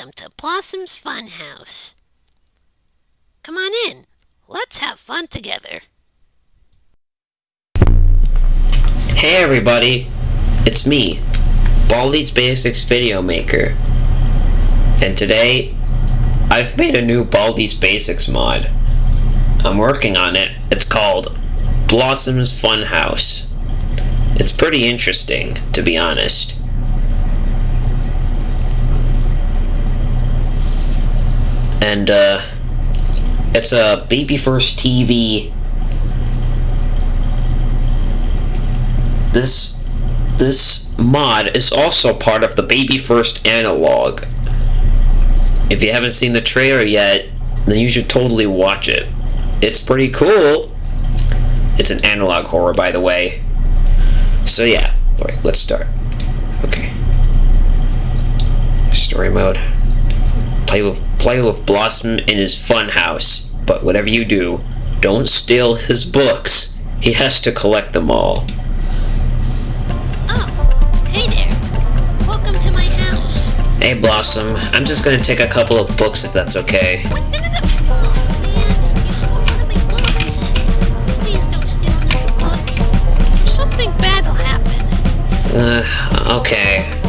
Welcome to Blossom's Funhouse. Come on in. Let's have fun together. Hey everybody, it's me, Baldi's Basics Video Maker. And today, I've made a new Baldi's Basics mod. I'm working on it. It's called Blossom's Funhouse. It's pretty interesting, to be honest. And, uh, it's a Baby First TV. This, this mod is also part of the Baby First analog. If you haven't seen the trailer yet, then you should totally watch it. It's pretty cool. It's an analog horror, by the way. So yeah, alright, let's start. Okay. Story mode. Play with play with Blossom in his fun house, but whatever you do, don't steal his books. He has to collect them all. Oh, hey there. Welcome to my house. Hey Blossom, I'm just gonna take a couple of books if that's okay. What? No,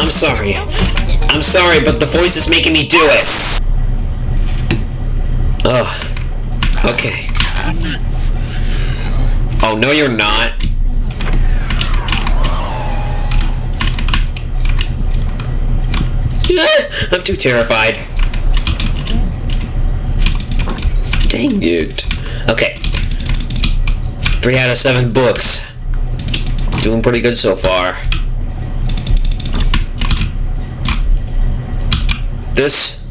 I'm sorry. I'm sorry, but the voice is making me do it. Oh. Okay. Oh, no, you're not. I'm too terrified. Dang it. Okay. Three out of seven books. Doing pretty good so far. This.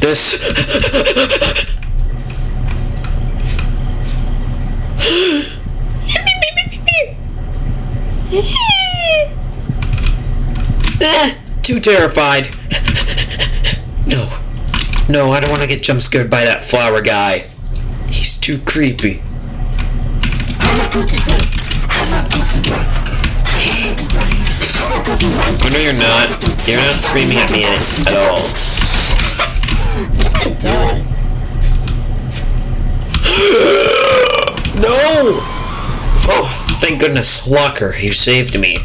This. Too terrified. No. No, I don't want to get jump scared by that flower guy. He's too creepy. Oh no, you're not. You're not screaming at me at all. No! Oh, thank goodness, Walker, you saved me.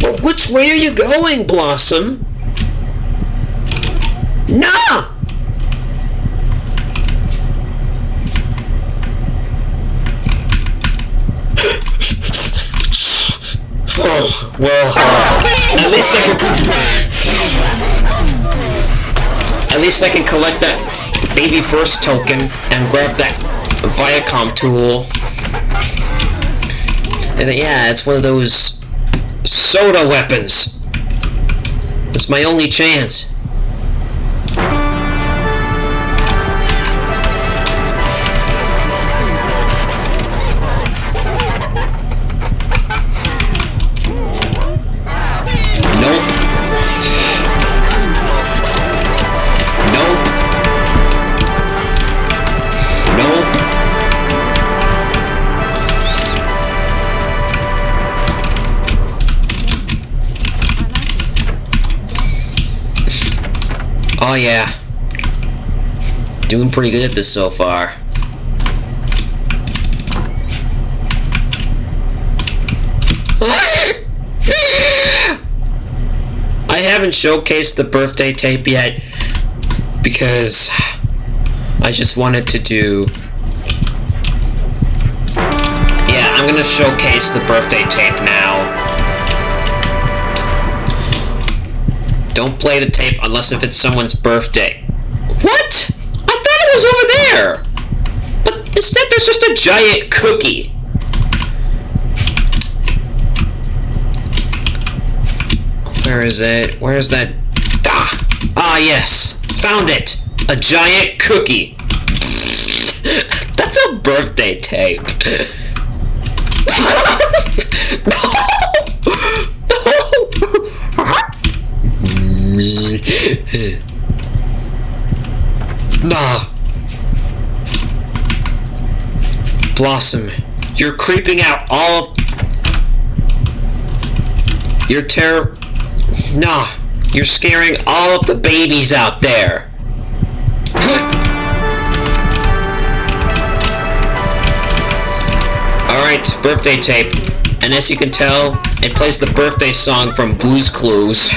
But which way are you going, Blossom? Nah! Oh, well, uh, at least I can... At least I can collect that baby first token and grab that Viacom tool. And then, yeah, it's one of those soda weapons. It's my only chance. Oh yeah. Doing pretty good at this so far. I haven't showcased the birthday tape yet because I just wanted to do Yeah, I'm gonna showcase the birthday tape now. Don't play the tape unless if it's someone's birthday. What? I thought it was over there! But instead there's just a giant cookie. Where is it? Where's that? Ah! Ah, yes! Found it! A giant cookie! That's a birthday tape. no! Nah. Blossom, you're creeping out all. You're terror... Nah. You're scaring all of the babies out there. Alright, birthday tape. And as you can tell, it plays the birthday song from Blue's Clues.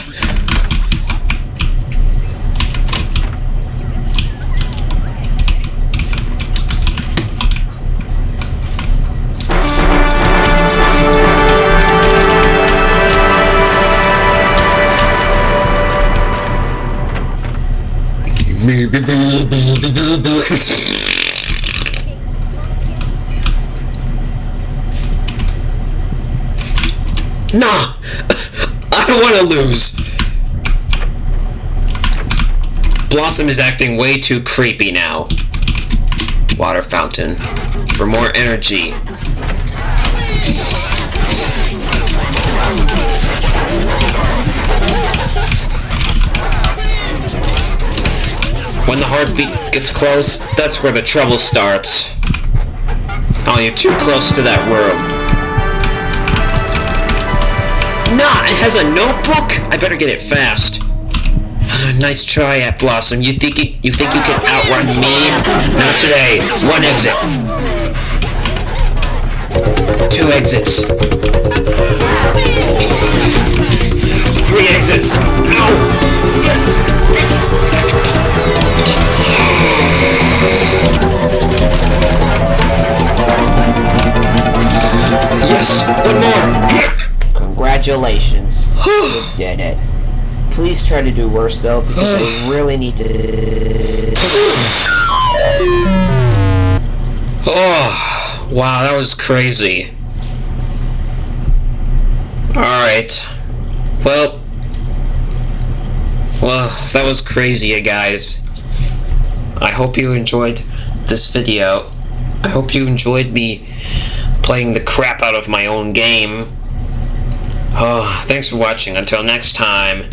Nah! I don't want to lose! Blossom is acting way too creepy now. Water fountain. For more energy. When the heartbeat gets close, that's where the trouble starts. Oh, you're too close to that room. Nah, it has a notebook? I better get it fast. nice try at Blossom. You think you, you think you can outrun me? Not today. One exit. Two exits. Three exits. No! Yes, one more. Congratulations. you did it. Please try to do worse though, because we really need to. Oh, wow, that was crazy. Alright. Well. Well, that was crazy, you guys. I hope you enjoyed this video. I hope you enjoyed me playing the crap out of my own game. Oh, thanks for watching. Until next time,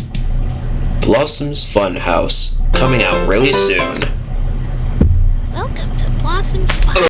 Blossom's Funhouse, coming out really soon. Welcome to Blossom's Fun.